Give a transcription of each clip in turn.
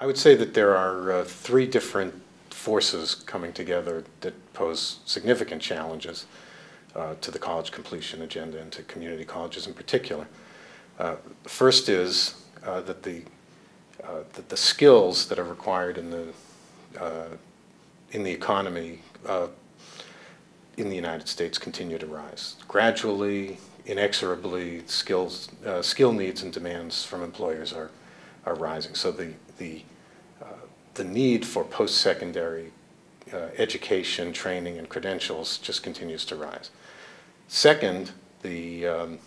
I would say that there are uh, three different forces coming together that pose significant challenges uh, to the college completion agenda and to community colleges in particular. Uh, first is uh, that the uh, that the skills that are required in the uh, in the economy in the United States continue to rise gradually, inexorably. Skills, skill needs and demands from employers are are rising. So the the the need for post-secondary uh, education, training, and credentials just continues to rise. Second, the, um,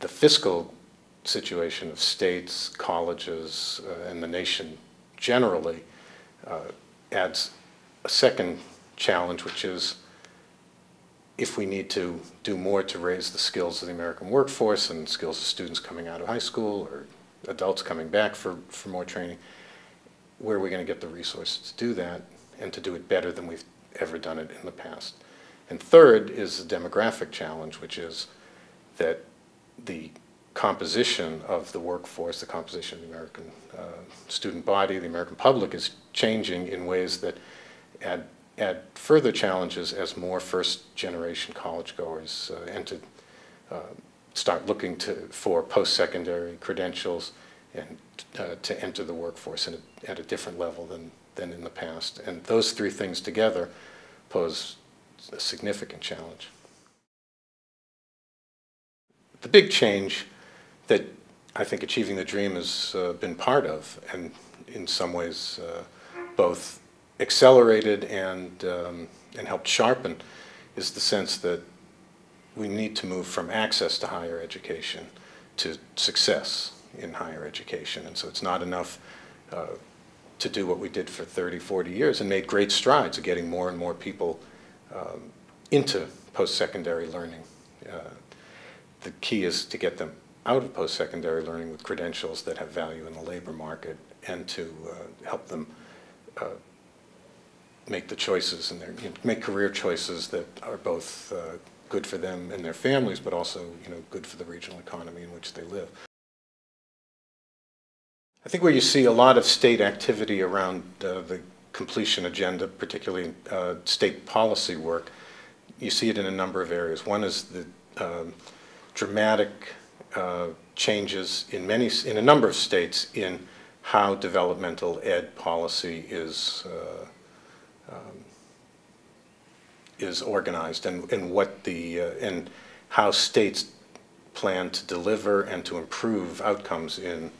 the fiscal situation of states, colleges, uh, and the nation generally uh, adds a second challenge, which is if we need to do more to raise the skills of the American workforce and skills of students coming out of high school or adults coming back for, for more training, where are we going to get the resources to do that and to do it better than we've ever done it in the past? And third is the demographic challenge, which is that the composition of the workforce, the composition of the American uh, student body, the American public is changing in ways that add, add further challenges as more first-generation college goers uh, enter, uh, start looking to, for post-secondary credentials and uh, to enter the workforce a, at a different level than, than in the past. And those three things together pose a significant challenge. The big change that I think Achieving the Dream has uh, been part of, and in some ways uh, both accelerated and, um, and helped sharpen, is the sense that we need to move from access to higher education to success in higher education. And so it's not enough uh, to do what we did for 30, 40 years and made great strides of getting more and more people um, into post-secondary learning. Uh, the key is to get them out of post-secondary learning with credentials that have value in the labor market and to uh, help them uh, make the choices and their, you know, make career choices that are both uh, good for them and their families, but also you know, good for the regional economy in which they live. I think where you see a lot of state activity around uh, the completion agenda, particularly uh, state policy work, you see it in a number of areas. One is the um, dramatic uh, changes in many, in a number of states in how developmental ed policy is uh, um, is organized and, and what the uh, and how states plan to deliver and to improve outcomes in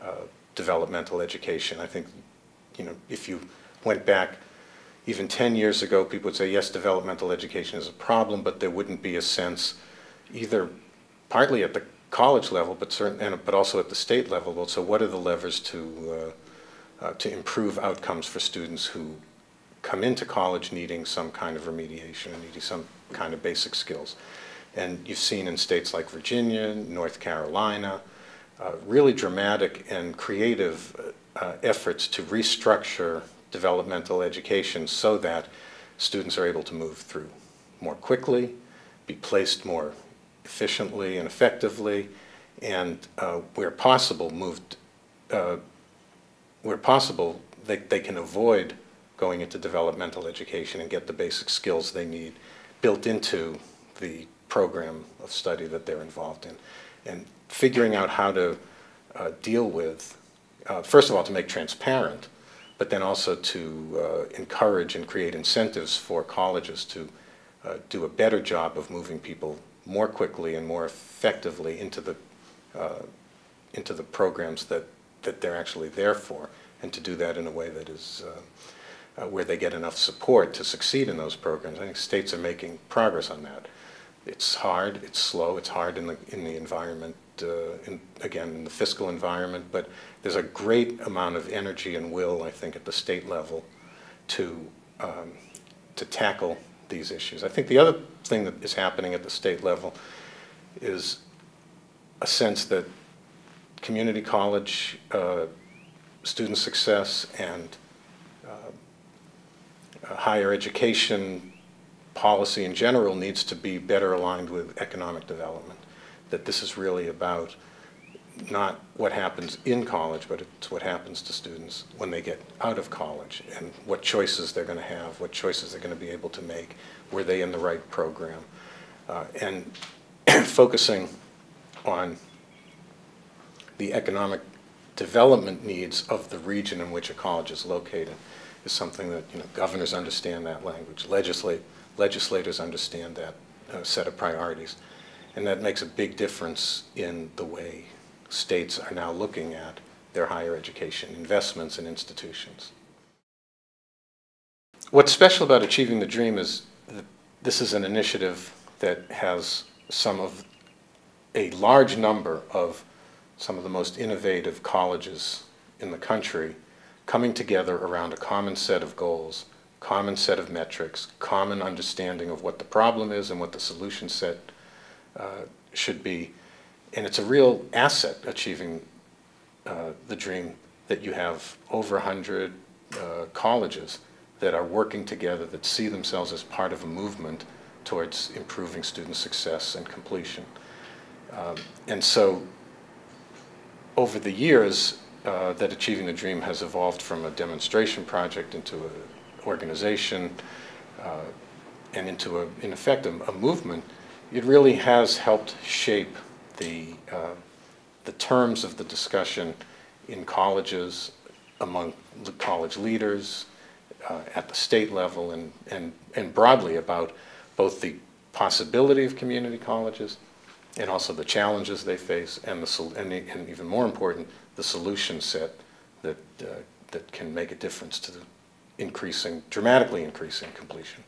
uh, developmental education. I think, you know, if you went back even 10 years ago, people would say, yes, developmental education is a problem, but there wouldn't be a sense either partly at the college level, but certain, and, but also at the state level. Well, so what are the levers to, uh, uh, to improve outcomes for students who come into college needing some kind of remediation and needing some kind of basic skills? And you've seen in states like Virginia, North Carolina, uh, really dramatic and creative uh, efforts to restructure developmental education so that students are able to move through more quickly, be placed more efficiently and effectively, and uh, where possible moved, uh, where possible they, they can avoid going into developmental education and get the basic skills they need built into the program of study that they're involved in. And figuring out how to uh, deal with, uh, first of all, to make transparent, but then also to uh, encourage and create incentives for colleges to uh, do a better job of moving people more quickly and more effectively into the, uh, into the programs that, that they're actually there for, and to do that in a way that is uh, where they get enough support to succeed in those programs. I think states are making progress on that. It's hard, it's slow, it's hard in the, in the environment uh, in, again, in the fiscal environment, but there's a great amount of energy and will, I think, at the state level to, um, to tackle these issues. I think the other thing that is happening at the state level is a sense that community college, uh, student success, and higher education policy in general needs to be better aligned with economic development that this is really about not what happens in college, but it's what happens to students when they get out of college and what choices they're going to have, what choices they're going to be able to make, were they in the right program. Uh, And focusing on the economic development needs of the region in which a college is located is something that, you know, governors understand that language, legislate, legislators understand that uh, set of priorities. And that makes a big difference in the way states are now looking at their higher education investments and institutions. What's special about Achieving the Dream is that this is an initiative that has some of, a large number of some of the most innovative colleges in the country coming together around a common set of goals, common set of metrics, common understanding of what the problem is and what the solution set uh, should be. And it's a real asset achieving uh, the dream that you have over 100 uh, colleges that are working together, that see themselves as part of a movement towards improving student success and completion. Um, and so over the years, uh, that Achieving the Dream has evolved from a demonstration project into an organization uh, and into, a, in effect, a, a, movement. It really has helped shape the, uh, the terms of the discussion in colleges, among the college leaders, uh, at the state level, and, and, and broadly about both the possibility of community colleges and also the challenges they face and, the, and, and even more important, the solution set that, uh, that can make a difference to the increasing, dramatically increasing completion.